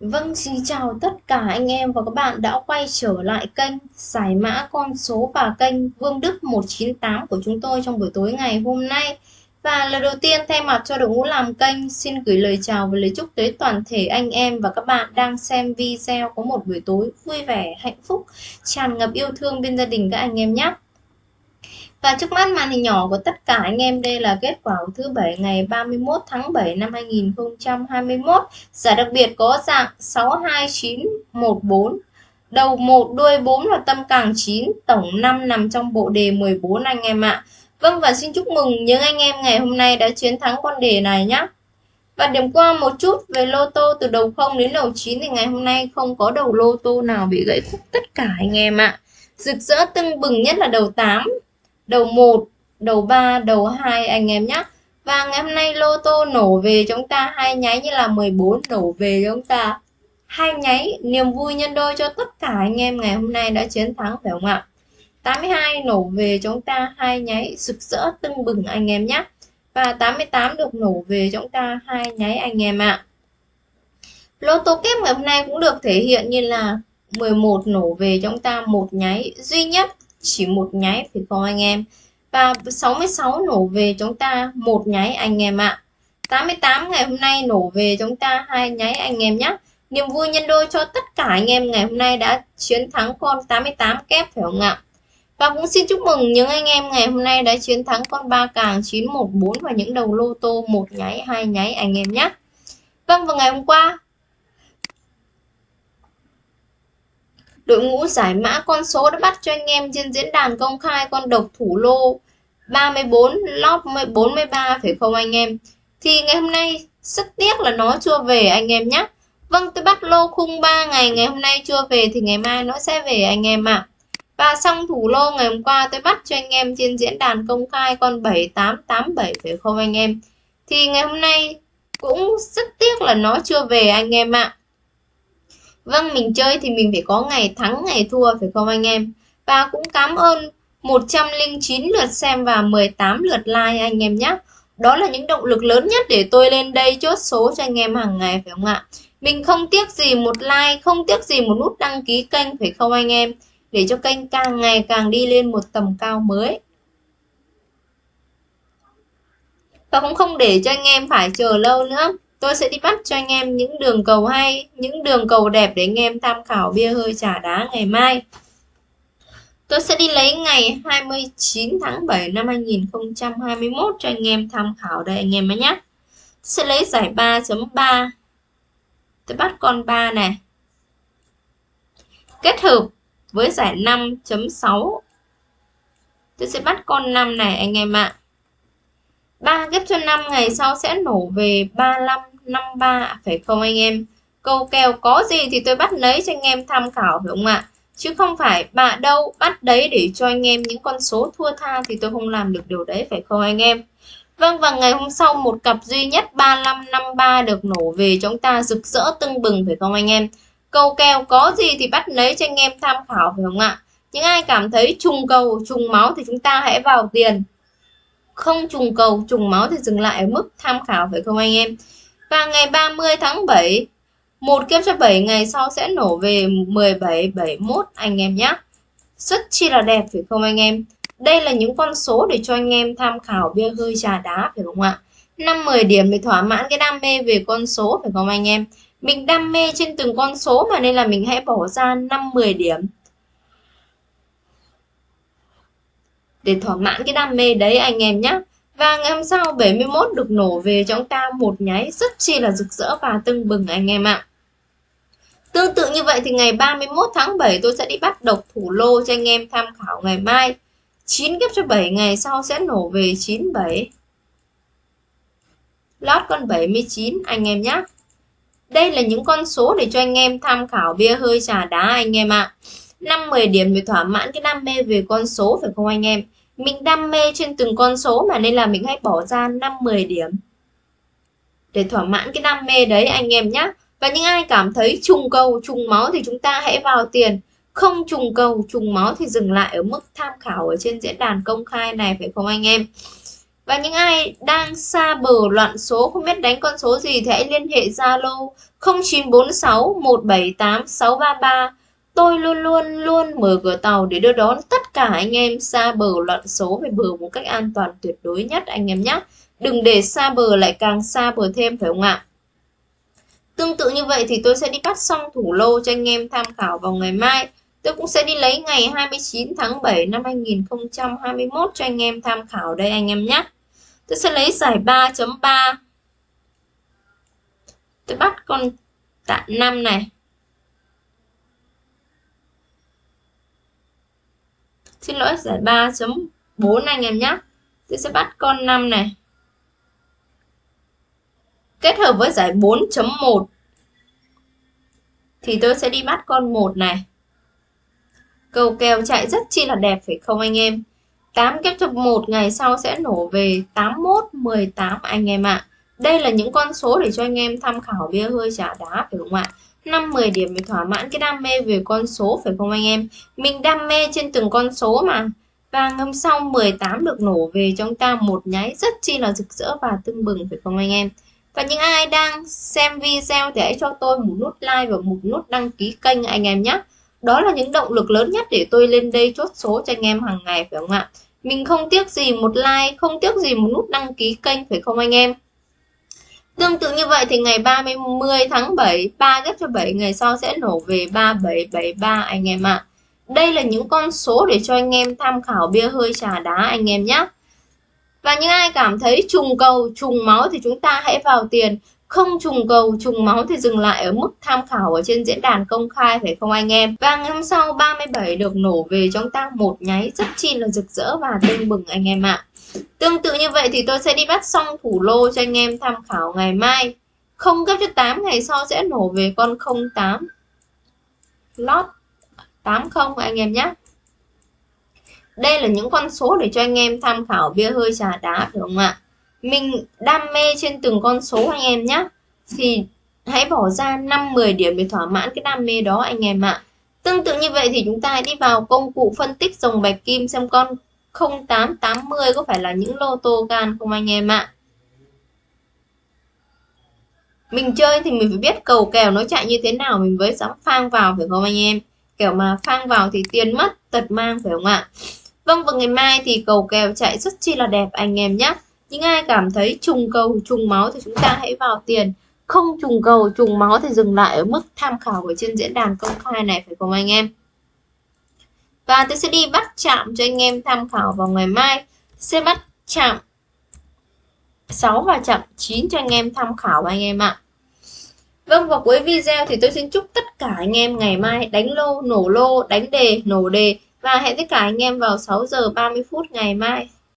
Vâng, xin chào tất cả anh em và các bạn đã quay trở lại kênh giải mã con số và kênh Vương Đức 198 của chúng tôi trong buổi tối ngày hôm nay. Và lần đầu tiên thay mặt cho đội ngũ làm kênh xin gửi lời chào và lời chúc tới toàn thể anh em và các bạn đang xem video có một buổi tối vui vẻ, hạnh phúc, tràn ngập yêu thương bên gia đình các anh em nhé. Và trước mắt màn hình nhỏ của tất cả anh em đây là kết quả của thứ bảy ngày 31 tháng 7 năm 2021. Giải đặc biệt có dạng 62914, đầu 1, đuôi 4 và tâm càng 9, tổng 5 nằm trong bộ đề 14 anh em ạ. Vâng và xin chúc mừng những anh em ngày hôm nay đã chiến thắng con đề này nhé. Và điểm qua một chút về lô tô từ đầu 0 đến đầu 9 thì ngày hôm nay không có đầu lô tô nào bị gãy khúc tất cả anh em ạ. Rực rỡ tưng bừng nhất là đầu 8, đầu 1, đầu 3, đầu 2 anh em nhé. Và ngày hôm nay lô tô nổ về chúng ta hai nháy như là 14 nổ về chúng ta. Hai nháy niềm vui nhân đôi cho tất cả anh em ngày hôm nay đã chiến thắng phải không ạ? 82 nổ về chúng ta hai nháy sực rỡ tưng bừng anh em nhé và 88 được nổ về chúng ta hai nháy anh em ạ. Lô tô kép ngày hôm nay cũng được thể hiện như là 11 nổ về chúng ta một nháy duy nhất chỉ một nháy thì không anh em. Và 66 nổ về chúng ta, một nháy anh em ạ. 88 ngày hôm nay nổ về chúng ta, hai nháy anh em nhé niềm vui nhân đôi cho tất cả anh em ngày hôm nay đã chiến thắng con 88 kép, phải không ạ? Và cũng xin chúc mừng những anh em ngày hôm nay đã chiến thắng con ba càng 914 và những đầu lô tô, một nháy, hai nháy anh em nhé Vâng và ngày hôm qua Đội ngũ giải mã con số đã bắt cho anh em trên diễn đàn công khai con độc thủ lô 34 lót 43 phải không anh em? Thì ngày hôm nay, rất tiếc là nó chưa về anh em nhé. Vâng tôi bắt lô khung 3 ngày ngày hôm nay chưa về thì ngày mai nó sẽ về anh em ạ. À. Và xong thủ lô ngày hôm qua, tôi bắt cho anh em trên diễn đàn công khai con 7887 phải không anh em? Thì ngày hôm nay cũng rất tiếc là nó chưa về anh em ạ. À. Vâng, mình chơi thì mình phải có ngày thắng, ngày thua phải không anh em? Và cũng cảm ơn 109 lượt xem và 18 lượt like anh em nhé. Đó là những động lực lớn nhất để tôi lên đây chốt số cho anh em hàng ngày phải không ạ? Mình không tiếc gì một like, không tiếc gì một nút đăng ký kênh phải không anh em? Để cho kênh càng ngày càng đi lên một tầm cao mới. Và cũng không để cho anh em phải chờ lâu nữa tôi sẽ đi bắt cho anh em những đường cầu hay, những đường cầu đẹp để anh em tham khảo bia hơi trà đá ngày mai. Tôi sẽ đi lấy ngày 29 tháng 7 năm 2021 cho anh em tham khảo đây anh em nhé sẽ lấy giải 3.3 tôi bắt con 3 này. Kết hợp với giải 5.6 tôi sẽ bắt con 5 này anh em ạ. 3 ghép cho 5 ngày sau sẽ nổ về 35 53 phải không anh em? Câu kèo có gì thì tôi bắt lấy cho anh em tham khảo, phải không ạ? Chứ không phải bạ đâu bắt đấy để cho anh em những con số thua tha thì tôi không làm được điều đấy, phải không anh em? Vâng và ngày hôm sau một cặp duy nhất 3553 được nổ về, chúng ta rực rỡ tưng bừng, phải không anh em? Câu kèo có gì thì bắt lấy cho anh em tham khảo, phải không ạ? Những ai cảm thấy trùng cầu, trùng máu thì chúng ta hãy vào tiền không trùng cầu, trùng máu thì dừng lại ở mức tham khảo, phải không anh em? Và ngày 30 tháng 7 một kiếp cho 7 ngày sau sẽ nổ về 17 71 anh em nhé rất chi là đẹp, phải không anh em? Đây là những con số để cho anh em tham khảo bia hơi trà đá, phải không ạ? 5 10 điểm để thỏa mãn cái đam mê về con số, phải không anh em? Mình đam mê trên từng con số mà nên là mình hãy bỏ ra 5 10 điểm. Để thỏa mãn cái đam mê đấy anh em nhé và ngày hôm sau 71 được nổ về cho chúng ta một nháy rất chi là rực rỡ và tưng bừng anh em ạ. Tương tự như vậy thì ngày 31 tháng 7 tôi sẽ đi bắt độc thủ lô cho anh em tham khảo ngày mai. 9 ghép cho 7 ngày sau sẽ nổ về 97. Lót con 79 anh em nhé. Đây là những con số để cho anh em tham khảo bia hơi trà đá anh em ạ. À. 5-10 điểm để thỏa mãn cái đam mê về con số phải không anh em? Mình đam mê trên từng con số mà nên là mình hãy bỏ ra 5-10 điểm. Để thỏa mãn cái đam mê đấy anh em nhé. Và những ai cảm thấy trùng cầu, trùng máu thì chúng ta hãy vào tiền. Không trùng cầu, trùng máu thì dừng lại ở mức tham khảo ở trên diễn đàn công khai này phải không anh em? và những ai đang xa bờ loạn số không biết đánh con số gì thì hãy liên hệ Zalo 0946 178 633 Tôi luôn luôn luôn mở cửa tàu để đưa đón tất cả anh em xa bờ loạn số về bờ một cách an toàn tuyệt đối nhất, anh em nhé. Đừng để xa bờ lại càng xa bờ thêm, phải không ạ? Tương tự như vậy thì tôi sẽ đi bắt xong thủ lô cho anh em tham khảo vào ngày mai. Tôi cũng sẽ đi lấy ngày 29 tháng 7 năm 2021 cho anh em tham khảo đây, anh em nhé. Tôi sẽ lấy giải 3.3. Tôi bắt con tạ 5 này. Xin lỗi giải 3.4 anh em nhé. Tôi sẽ bắt con 5 này. Kết hợp với giải 4.1 thì tôi sẽ đi bắt con 1 này. Cầu kèo chạy rất chi là đẹp phải không anh em? 8 kép cho 1 ngày sau sẽ nổ về 81, 18 anh em ạ. À. Đây là những con số để cho anh em tham khảo bia hơi trả đá phải không ạ? 5 10 điểm để thỏa mãn cái đam mê về con số phải không anh em? Mình đam mê trên từng con số mà. Và ngâm sau 18 được nổ về trong ta một nháy rất chi là rực rỡ và tưng bừng phải không anh em? Và những ai đang xem video thì hãy cho tôi một nút like và một nút đăng ký kênh anh em nhé. Đó là những động lực lớn nhất để tôi lên đây chốt số cho anh em hàng ngày phải không ạ? Mình không tiếc gì một like, không tiếc gì một nút đăng ký kênh phải không anh em? Tương tự như vậy thì ngày 30 tháng 7, 3 ghép cho 7 ngày sau sẽ nổ về 3773 anh em ạ. À. Đây là những con số để cho anh em tham khảo bia hơi trà đá anh em nhé. Và những ai cảm thấy trùng cầu, trùng máu thì chúng ta hãy vào tiền. Không trùng cầu, trùng máu thì dừng lại ở mức tham khảo ở trên diễn đàn công khai phải không anh em? Và ngày hôm sau 37 được nổ về trong ta một nháy rất chi là rực rỡ và tưng bừng anh em ạ. Tương tự như vậy thì tôi sẽ đi bắt xong thủ lô cho anh em tham khảo ngày mai. Không cấp cho 8 ngày sau sẽ nổ về con 08. Lót 80 anh em nhé. Đây là những con số để cho anh em tham khảo bia hơi trà đá, phải không ạ? Mình đam mê trên từng con số anh em nhé. Thì hãy bỏ ra 5-10 điểm để thỏa mãn cái đam mê đó anh em ạ. Tương tự như vậy thì chúng ta hãy đi vào công cụ phân tích dòng bạch kim xem con 0880 có phải là những lô tô gan không anh em ạ? Mình chơi thì mình phải biết cầu kèo nó chạy như thế nào mình mới dám phang vào phải không anh em? Kiểu mà phang vào thì tiền mất, tật mang phải không ạ? Vâng và ngày mai thì cầu kèo chạy rất chi là đẹp anh em nhé. Những ai cảm thấy trùng cầu, trùng máu thì chúng ta hãy vào tiền. Không trùng cầu, trùng máu thì dừng lại ở mức tham khảo ở trên diễn đàn công khai này phải không anh em? Và tôi sẽ đi bắt chạm cho anh em tham khảo vào ngày mai. Sẽ bắt chạm 6 và chạm 9 cho anh em tham khảo anh em ạ. Vâng và cuối video thì tôi xin chúc tất cả anh em ngày mai đánh lô, nổ lô, đánh đề, nổ đề và hẹn tất cả anh em vào 6 giờ 30 phút ngày mai.